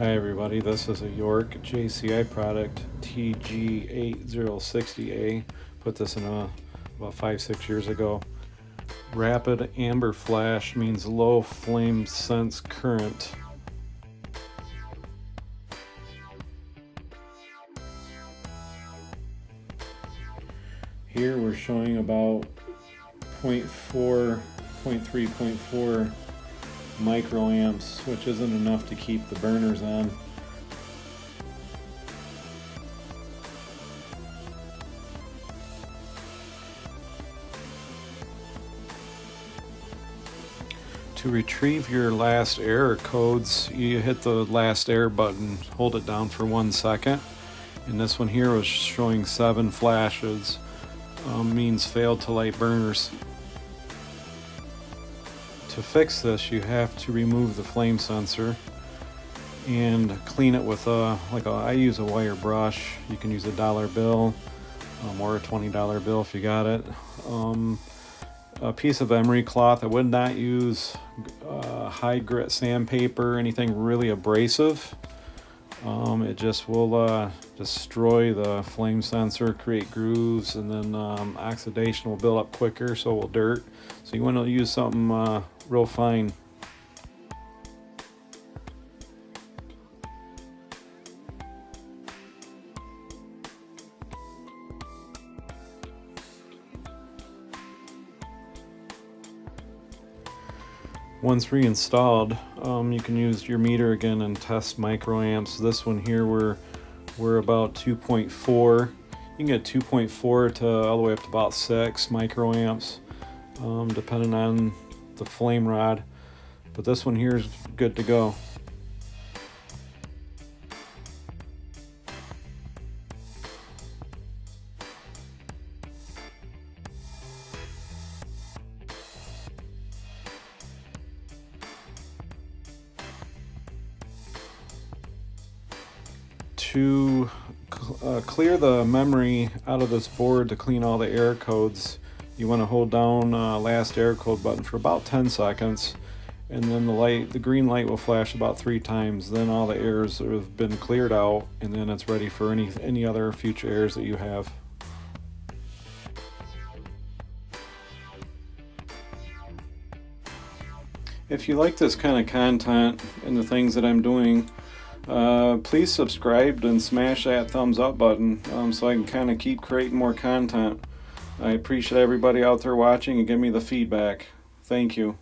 Hi everybody, this is a York JCI product TG8060A. Put this in a, about five, six years ago. Rapid amber flash means low flame sense current. Here we're showing about 0.4, 0.3, 0.4 microamps, which isn't enough to keep the burners on. To retrieve your last error codes, you hit the last error button, hold it down for one second. And this one here was showing seven flashes, um, means failed to light burners. To fix this, you have to remove the flame sensor and clean it with a, like a, I use a wire brush. You can use a dollar bill um, or a $20 bill if you got it. Um, a piece of emery cloth. I would not use uh, high grit sandpaper, anything really abrasive. Um, it just will uh, destroy the flame sensor, create grooves, and then um, oxidation will build up quicker, so will dirt. So you want to use something uh, real fine. Once reinstalled, um, you can use your meter again and test microamps. This one here, we're, we're about 2.4. You can get 2.4 to all the way up to about 6 microamps, um, depending on the flame rod. But this one here is good to go. to uh, clear the memory out of this board to clean all the error codes, you want to hold down uh, last error code button for about 10 seconds and then the light, the green light will flash about three times. Then all the errors have been cleared out and then it's ready for any, any other future errors that you have. If you like this kind of content and the things that I'm doing, uh, please subscribe and smash that thumbs up button um, so I can kind of keep creating more content. I appreciate everybody out there watching and give me the feedback. Thank you.